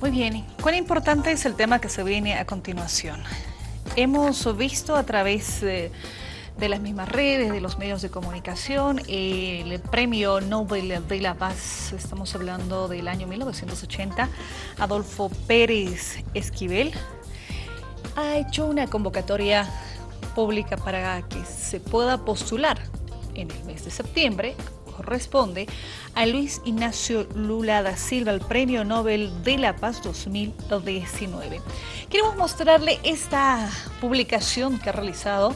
Muy bien, ¿cuán importante es el tema que se viene a continuación? Hemos visto a través de, las mismas redes, de los medios de comunicación, el premio Nobel de la Paz, estamos hablando del año 1980, Adolfo Pérez Esquivel, ha hecho una convocatoria pública para que se pueda postular en el mes de septiembre corresponde a Luis Ignacio Lula da Silva, el Premio Nobel de la Paz 2019. Queremos mostrarle esta publicación que ha realizado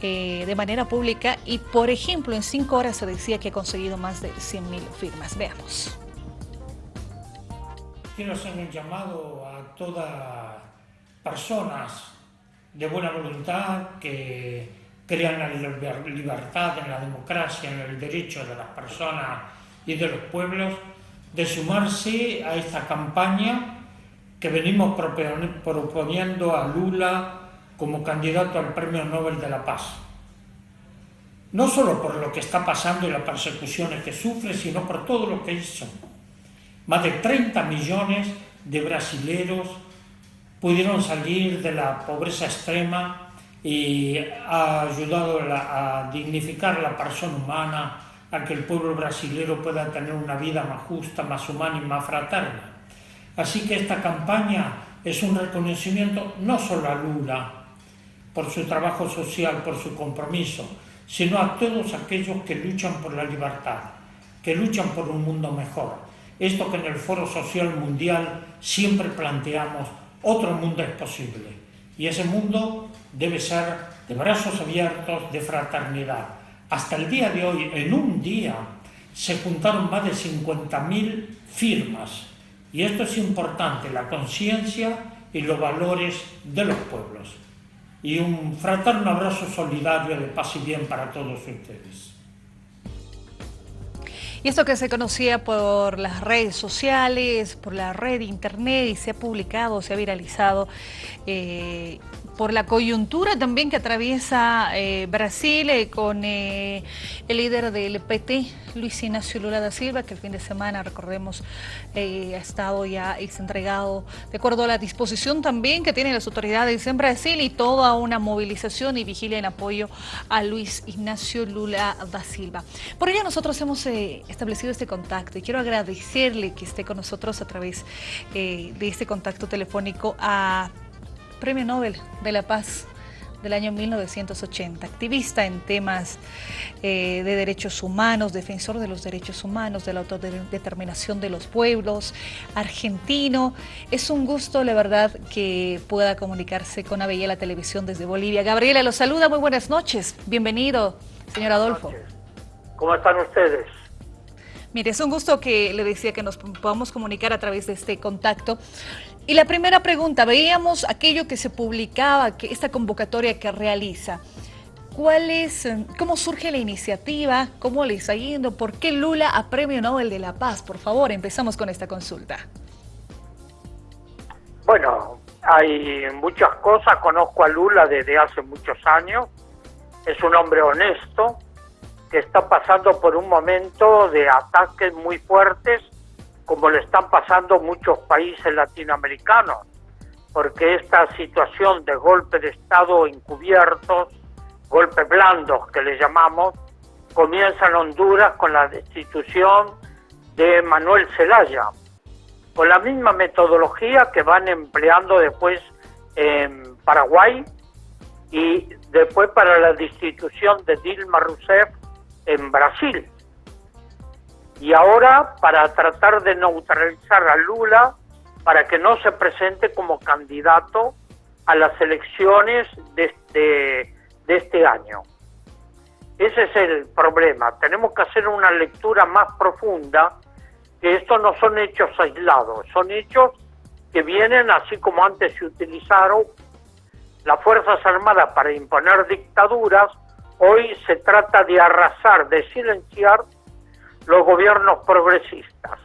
eh, de manera pública y, por ejemplo, en cinco horas se decía que ha conseguido más de 100.000 firmas. Veamos. Quiero hacer un llamado a todas personas de buena voluntad que crean la libertad, en la democracia, en el derecho de las personas y de los pueblos, de sumarse a esta campaña que venimos proponiendo a Lula como candidato al Premio Nobel de la Paz. No solo por lo que está pasando y las persecuciones que sufre, sino por todo lo que hizo. Más de 30 millones de brasileros pudieron salir de la pobreza extrema y ha ayudado a dignificar la persona humana, a que el pueblo brasileño pueda tener una vida más justa, más humana y más fraterna. Así que esta campaña es un reconocimiento no solo a Lula, por su trabajo social, por su compromiso, sino a todos aquellos que luchan por la libertad, que luchan por un mundo mejor. Esto que en el Foro Social Mundial siempre planteamos, otro mundo es posible. Y ese mundo debe ser de brazos abiertos, de fraternidad. Hasta el día de hoy, en un día, se juntaron más de 50.000 firmas. Y esto es importante, la conciencia y los valores de los pueblos. Y un fraterno abrazo solidario de paz y bien para todos ustedes. Y esto que se conocía por las redes sociales, por la red de internet y se ha publicado, se ha viralizado, eh, por la coyuntura también que atraviesa eh, Brasil eh, con el líder del PT, Luis Ignacio Lula da Silva, que el fin de semana, recordemos, ha estado ya y se ha entregado de acuerdo a la disposición también que tienen las autoridades en Brasil y toda una movilización y vigilia en apoyo a Luis Ignacio Lula da Silva. Por ello nosotros hemos establecido este contacto y quiero agradecerle que esté con nosotros a través eh, de este contacto telefónico a Premio Nobel de la Paz del año 1980, activista en temas eh, de derechos humanos, defensor de los derechos humanos, de la autodeterminación de los pueblos, argentino. Es un gusto, la verdad, que pueda comunicarse con la Televisión desde Bolivia. Gabriela, los saluda, muy buenas noches. Bienvenido, señor Adolfo. ¿Cómo están ustedes? Mire, es un gusto que le decía que nos podamos comunicar a través de este contacto. Y la primera pregunta, veíamos aquello que se publicaba, que esta convocatoria que realiza. ¿Cuál es, cómo surge la iniciativa? ¿Cómo le está yendo? ¿Por qué Lula a Premio Nobel de la Paz? Por favor, empezamos con esta consulta. Bueno, hay muchas cosas. Conozco a Lula desde hace muchos años. Es un hombre honesto, que está pasando por un momento de ataques muy fuertes, como le están pasando muchos países latinoamericanos, porque esta situación de golpe de Estado encubiertos, golpes blandos que le llamamos, comienza en Honduras con la destitución de Manuel Zelaya, con la misma metodología que van empleando después en Paraguay y después para la destitución de Dilma Rousseff en Brasil. Y ahora para tratar de neutralizar a Lula para que no se presente como candidato a las elecciones de este, de este año. Ese es el problema. Tenemos que hacer una lectura más profunda, que estos no son hechos aislados, son hechos que vienen, así como antes se utilizaron las Fuerzas Armadas para imponer dictaduras, Hoy se trata de arrasar, de silenciar los gobiernos progresistas.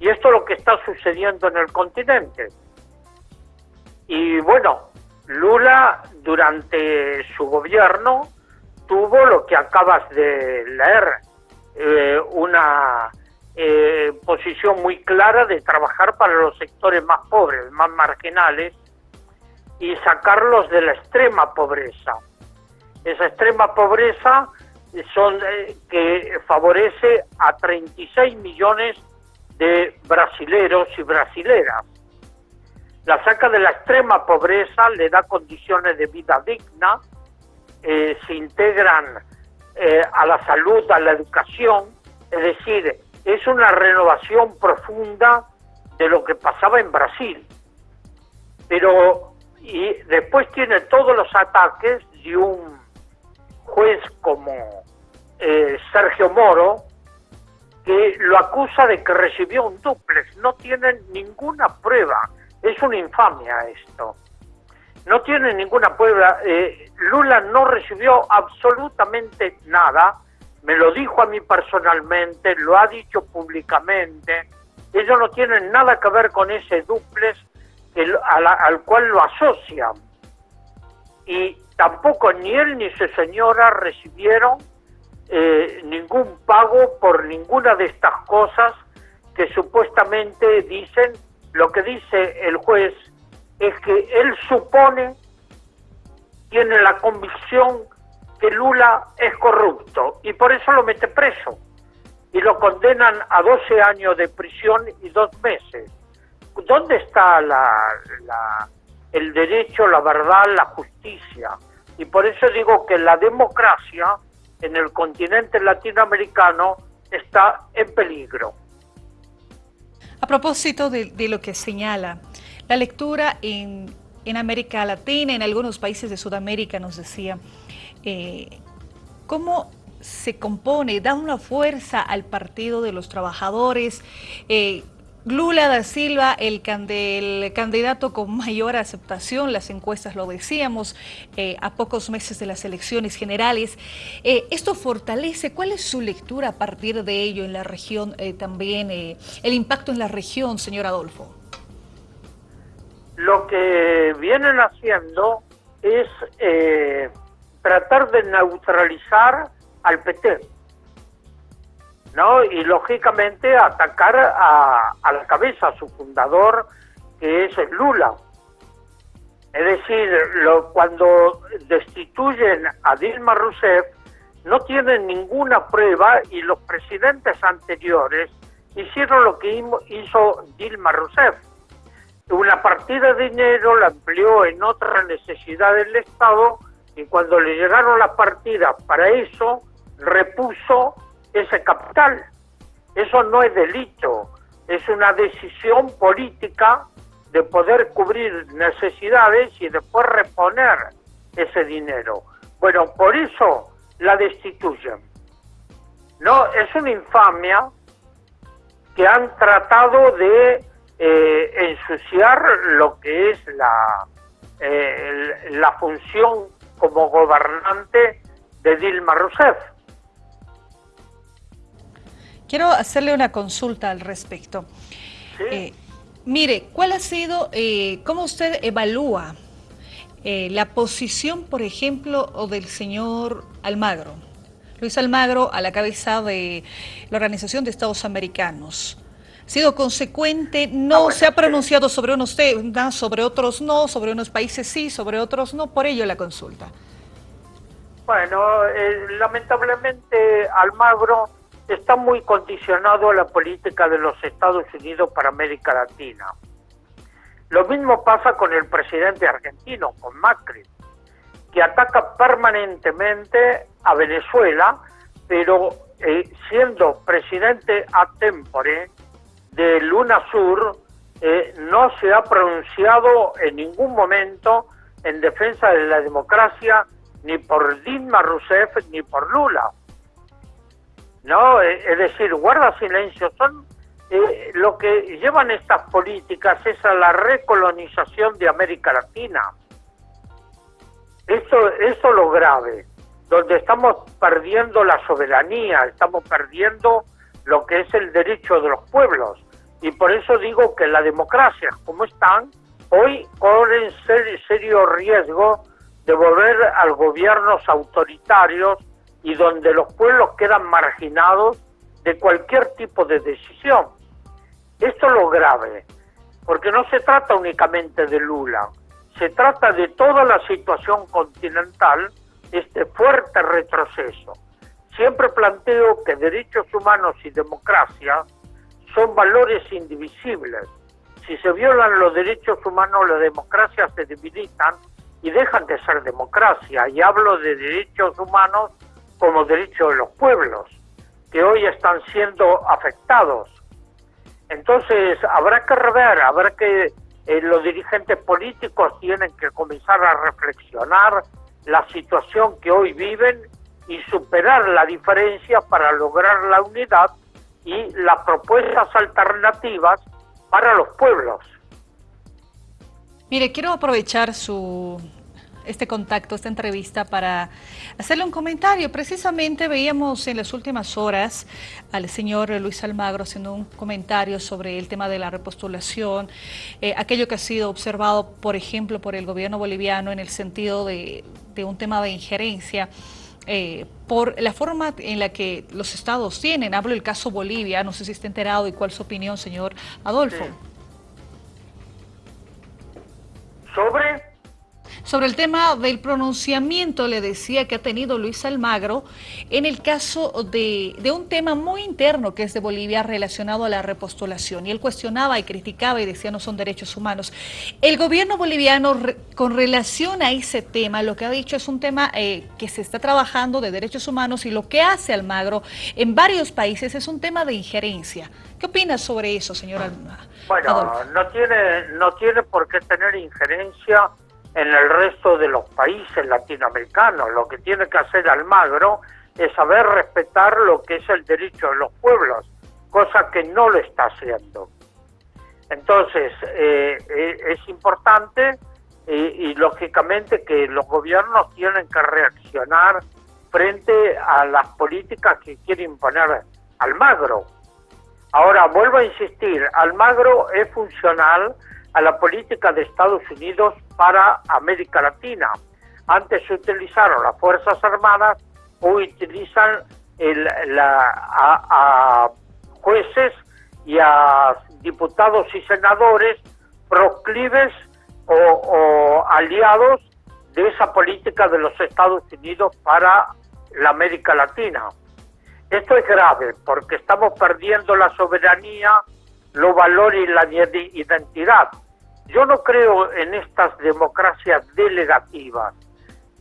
Y esto es lo que está sucediendo en el continente. Y bueno, Lula durante su gobierno tuvo lo que acabas de leer, eh, una eh, posición muy clara de trabajar para los sectores más pobres, más marginales, y sacarlos de la extrema pobreza. Esa extrema pobreza son eh, que favorece a 36 millones de brasileros y brasileras. La saca de la extrema pobreza, le da condiciones de vida digna, eh, se integran eh, a la salud, a la educación, es decir, es una renovación profunda de lo que pasaba en Brasil. Pero, y después tiene todos los ataques de un juez como eh, Sergio Moro, que lo acusa de que recibió un duplex. No tienen ninguna prueba. Es una infamia esto. No tienen ninguna prueba. Eh, Lula no recibió absolutamente nada. Me lo dijo a mí personalmente, lo ha dicho públicamente. Ellos no tienen nada que ver con ese duplex al cual lo asocian. Y tampoco ni él ni su señora recibieron eh, ningún pago por ninguna de estas cosas que supuestamente dicen, lo que dice el juez es que él supone, tiene la convicción que Lula es corrupto y por eso lo mete preso y lo condenan a 12 años de prisión y dos meses. ¿Dónde está la, el derecho, la verdad, la justicia? Y por eso digo que la democracia en el continente latinoamericano está en peligro. A propósito de, lo que señala, la lectura en, América Latina, en algunos países de Sudamérica, nos decía, eh, ¿cómo se compone, da una fuerza al Partido de los Trabajadores? Eh, Lula da Silva, el, candidato con mayor aceptación, las encuestas lo decíamos, eh, a pocos meses de las elecciones generales. Eh, ¿Esto fortalece? ¿Cuál es su lectura a partir de ello en la región eh, también, el impacto en la región, señor Adolfo? Lo que vienen haciendo es tratar de neutralizar al PT ¿no? Y lógicamente atacar a, la cabeza, a su fundador, que es Lula. Es decir, lo, cuando destituyen a Dilma Rousseff, no tienen ninguna prueba y los presidentes anteriores hicieron lo que hizo Dilma Rousseff. Una partida de dinero la empleó en otra necesidad del Estado y cuando le llegaron las partidas para eso, repuso ese capital. Eso no es delito, es una decisión política de poder cubrir necesidades y después reponer ese dinero. Bueno, por eso la destituyen. No, es una infamia que han tratado de eh, ensuciar lo que es la, eh, la función como gobernante de Dilma Rousseff. Quiero hacerle una consulta al respecto. Eh, mire, ¿cuál ha sido, eh, cómo usted evalúa eh, la posición, por ejemplo, del señor Almagro? Luis Almagro a la cabeza de la Organización de Estados Americanos. ¿Ha sido consecuente? No ah, se ha pronunciado sobre unos temas, sobre otros no, sobre unos países sí, sobre otros no, por ello la consulta. Bueno, lamentablemente Almagro está muy condicionado a la política de los Estados Unidos para América Latina. Lo mismo pasa con el presidente argentino, con Macri, que ataca permanentemente a Venezuela, pero eh, siendo presidente a tempore de Luna Sur, eh, no se ha pronunciado en ningún momento en defensa de la democracia ni por Dilma Rousseff ni por Lula. ¿No? Eh, es decir, guarda silencio, son eh, lo que llevan estas políticas es a la recolonización de América Latina. Esto, esto es lo grave, donde estamos perdiendo la soberanía, estamos perdiendo lo que es el derecho de los pueblos. Y por eso digo que las democracias como están, hoy corren serio riesgo de volver a gobiernos autoritarios y donde los pueblos quedan marginados de cualquier tipo de decisión. Esto es lo grave, porque no se trata únicamente de Lula, se trata de toda la situación continental, este fuerte retroceso. Siempre planteo que derechos humanos y democracia son valores indivisibles. Si se violan los derechos humanos, las democracias se debilitan y dejan de ser democracia. Y hablo de derechos humanos como derechos de los pueblos, que hoy están siendo afectados. Entonces, habrá que rever, habrá que eh, los dirigentes políticos tienen que comenzar a reflexionar la situación que hoy viven y superar la diferencia para lograr la unidad y las propuestas alternativas para los pueblos. Mire, quiero aprovechar su este contacto, esta entrevista, para hacerle un comentario. Precisamente veíamos en las últimas horas al señor Luis Almagro haciendo un comentario sobre el tema de la repostulación, eh, aquello que ha sido observado, por ejemplo, por el gobierno boliviano en el sentido de, un tema de injerencia. Eh, por la forma en la que los estados tienen, hablo del caso Bolivia, no sé si está enterado y cuál es su opinión, señor Adolfo. ¿Sobre? Sobre el tema del pronunciamiento, le decía que ha tenido Luis Almagro en el caso de, un tema muy interno que es de Bolivia relacionado a la repostulación. Y él cuestionaba y criticaba y decía no son derechos humanos. El gobierno boliviano con relación a ese tema, lo que ha dicho es un tema eh, que se está trabajando de derechos humanos y lo que hace Almagro en varios países es un tema de injerencia. ¿Qué opinas sobre eso, señor Almagro? Bueno, no tiene, no tiene por qué tener injerencia en el resto de los países latinoamericanos. Lo que tiene que hacer Almagro es saber respetar lo que es el derecho de los pueblos, cosa que no lo está haciendo. Entonces, eh, eh, es importante y, lógicamente que los gobiernos tienen que reaccionar frente a las políticas que quiere imponer Almagro. Ahora, vuelvo a insistir, Almagro es funcional a la política de Estados Unidos para América Latina. Antes se utilizaron las Fuerzas Armadas, hoy utilizan a, jueces y a diputados y senadores proclives o, aliados de esa política de los Estados Unidos para la América Latina. Esto es grave porque estamos perdiendo la soberanía los valores y la identidad. Yo no creo en estas democracias delegativas.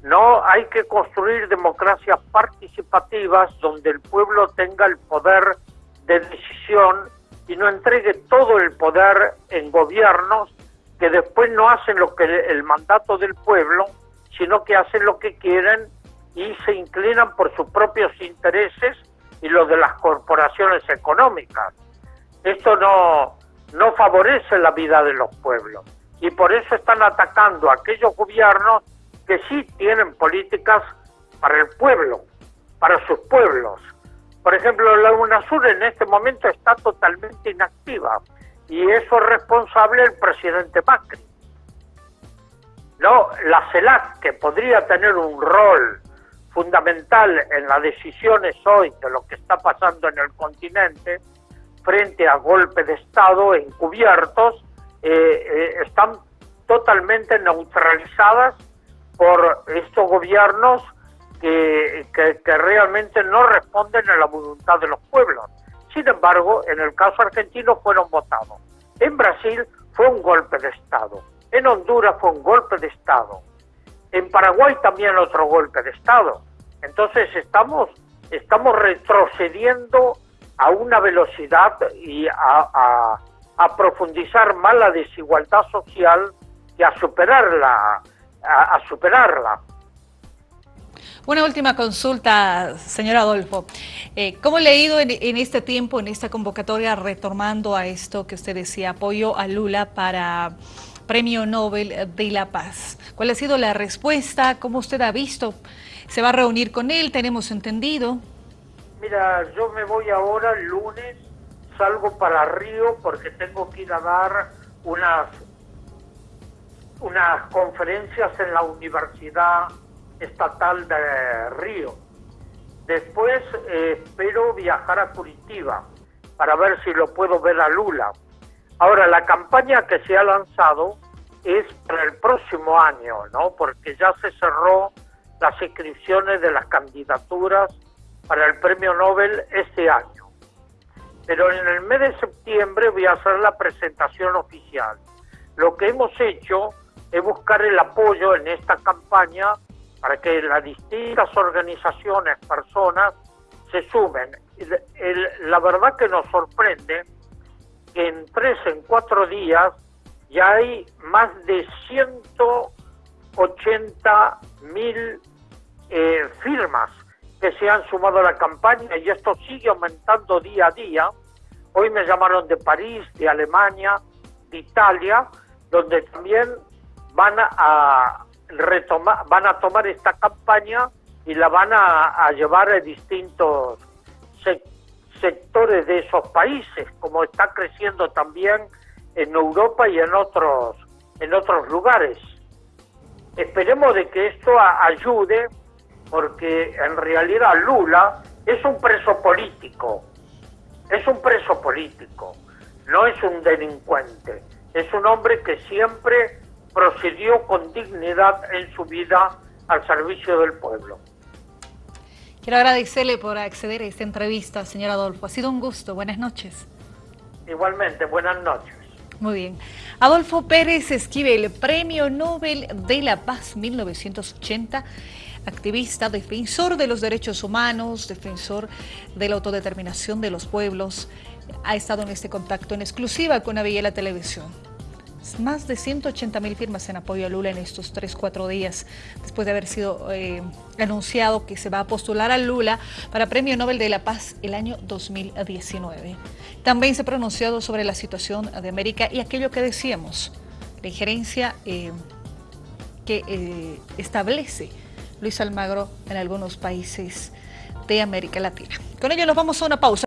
No, hay que construir democracias participativas donde el pueblo tenga el poder de decisión y no entregue todo el poder en gobiernos que después no hacen lo que el mandato del pueblo, sino que hacen lo que quieren y se inclinan por sus propios intereses y los de las corporaciones económicas. Esto no, no favorece la vida de los pueblos. Y por eso están atacando a aquellos gobiernos que sí tienen políticas para el pueblo, para sus pueblos. Por ejemplo, la UNASUR en este momento está totalmente inactiva y eso es responsable el presidente Macri. No, la CELAC, que podría tener un rol fundamental en las decisiones hoy de lo que está pasando en el continente, frente a golpes de Estado encubiertos, eh, eh, están totalmente neutralizadas por estos gobiernos que, que, realmente no responden a la voluntad de los pueblos. Sin embargo, en el caso argentino fueron votados. En Brasil fue un golpe de Estado. En Honduras fue un golpe de Estado. En Paraguay también otro golpe de Estado. Entonces estamos, estamos retrocediendo a una velocidad y a, profundizar más la desigualdad social que a superarla, a, superarla. Una última consulta, señor Adolfo. Eh, ¿Cómo le ha ido en, en, este tiempo, en esta convocatoria, retomando a esto que usted decía, apoyo a Lula para Premio Nobel de la Paz? ¿Cuál ha sido la respuesta? ¿Cómo usted ha visto? ¿Se va a reunir con él? Tenemos entendido. Mira, yo me voy ahora el lunes, salgo para Río porque tengo que ir a dar unas, unas conferencias en la Universidad Estatal de Río. Después eh, espero viajar a Curitiba para ver si lo puedo ver a Lula. Ahora, la campaña que se ha lanzado es para el próximo año, ¿no? Porque ya se cerró las inscripciones de las candidaturas para el premio Nobel este año. Pero en el mes de septiembre voy a hacer la presentación oficial. Lo que hemos hecho es buscar el apoyo en esta campaña para que las distintas organizaciones, personas, se sumen. la verdad que nos sorprende que en tres, en cuatro días, ya hay más de 180 mil eh, firmas que se han sumado a la campaña y esto sigue aumentando día a día. Hoy me llamaron de París, de Alemania, de Italia, donde también van a retomar, van a tomar esta campaña y la van a, llevar a distintos sectores de esos países, como está creciendo también en Europa y en otros en otros lugares. Esperemos de que esto ayude porque en realidad Lula es un preso político, es un preso político, no es un delincuente, es un hombre que siempre procedió con dignidad en su vida al servicio del pueblo. Quiero agradecerle por acceder a esta entrevista, señor Adolfo. Ha sido un gusto. Buenas noches. Igualmente, buenas noches. Muy bien. Adolfo Pérez Esquivel, Premio Nobel de la Paz 1980 activista, defensor de los derechos humanos, defensor de la autodeterminación de los pueblos, ha estado en este contacto en exclusiva con Aviela Televisión. Más de 180 mil firmas en apoyo a Lula en estos 3-4 días, después de haber sido eh, anunciado que se va a postular a Lula para Premio Nobel de la Paz el año 2019. También se ha pronunciado sobre la situación de América y aquello que decíamos, la injerencia eh, que eh, establece Luis Almagro en algunos países de América Latina. Con ello nos vamos a una pausa.